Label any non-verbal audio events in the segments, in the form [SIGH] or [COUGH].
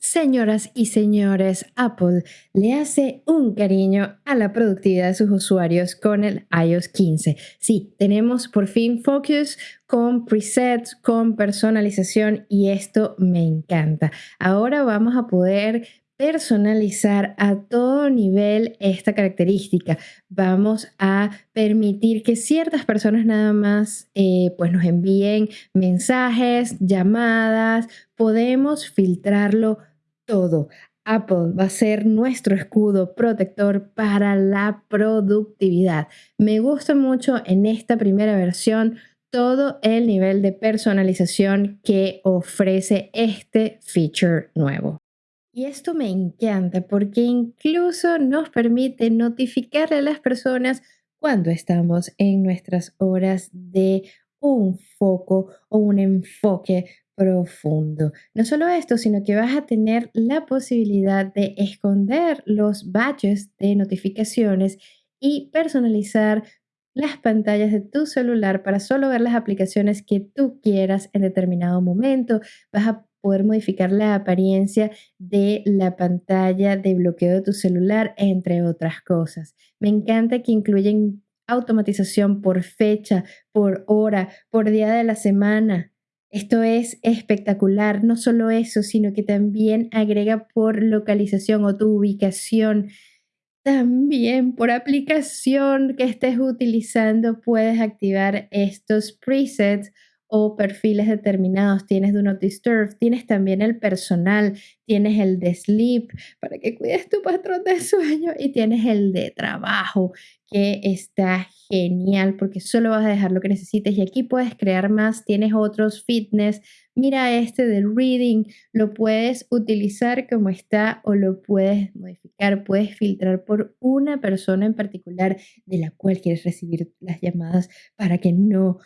Señoras y señores, Apple le hace un cariño a la productividad de sus usuarios con el iOS 15. Sí, tenemos por fin Focus con presets, con personalización y esto me encanta. Ahora vamos a poder personalizar a todo nivel esta característica. Vamos a permitir que ciertas personas nada más eh, pues nos envíen mensajes, llamadas. Podemos filtrarlo todo. Apple va a ser nuestro escudo protector para la productividad. Me gusta mucho en esta primera versión todo el nivel de personalización que ofrece este feature nuevo. Y esto me encanta porque incluso nos permite notificarle a las personas cuando estamos en nuestras horas de un foco o un enfoque profundo. No solo esto, sino que vas a tener la posibilidad de esconder los badges de notificaciones y personalizar las pantallas de tu celular para solo ver las aplicaciones que tú quieras en determinado momento. Vas a poder modificar la apariencia de la pantalla de bloqueo de tu celular, entre otras cosas. Me encanta que incluyen automatización por fecha, por hora, por día de la semana. Esto es espectacular, no solo eso, sino que también agrega por localización o tu ubicación. También por aplicación que estés utilizando puedes activar estos presets o perfiles determinados, tienes Do Not Disturb, tienes también el personal, tienes el de sleep para que cuides tu patrón de [LAUGHS] sueño y tienes el de trabajo que está genial porque solo vas a dejar lo que necesites y aquí puedes crear más, tienes otros fitness, mira este del reading, lo puedes utilizar como está o lo puedes modificar, puedes filtrar por una persona en particular de la cual quieres recibir las llamadas para que no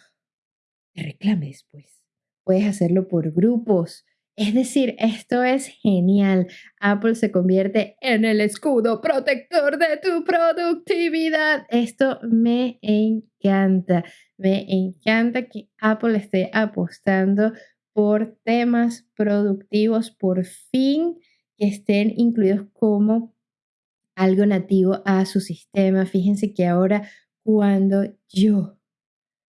te reclame después. Puedes hacerlo por grupos. Es decir, esto es genial. Apple se convierte en el escudo protector de tu productividad. Esto me encanta. Me encanta que Apple esté apostando por temas productivos, por fin que estén incluidos como algo nativo a su sistema. Fíjense que ahora cuando yo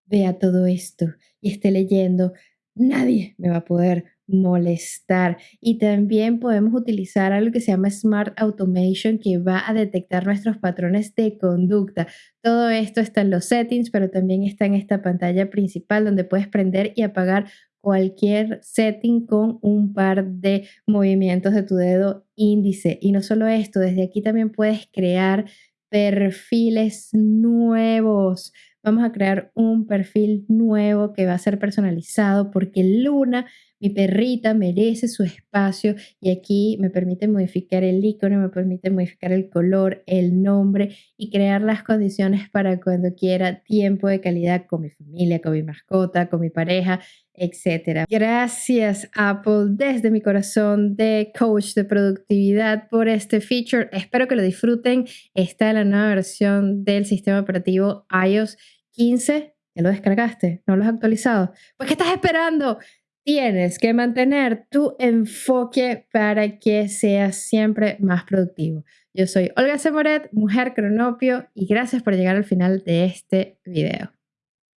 vea todo esto y esté leyendo, nadie me va a poder molestar. Y también podemos utilizar algo que se llama Smart Automation que va a detectar nuestros patrones de conducta. Todo esto está en los settings, pero también está en esta pantalla principal donde puedes prender y apagar cualquier setting con un par de movimientos de tu dedo índice. Y no solo esto, desde aquí también puedes crear perfiles nuevos vamos a crear un perfil nuevo que va a ser personalizado porque Luna, mi perrita, merece su espacio y aquí me permite modificar el icono, me permite modificar el color, el nombre y crear las condiciones para cuando quiera tiempo de calidad con mi familia, con mi mascota, con mi pareja, etc. Gracias Apple desde mi corazón de coach de productividad por este feature. Espero que lo disfruten. Está en la nueva versión del sistema operativo iOS 15, ya lo descargaste, no lo has actualizado. Pues, ¿qué estás esperando? Tienes que mantener tu enfoque para que seas siempre más productivo. Yo soy Olga Semoret, mujer cronopio, y gracias por llegar al final de este video.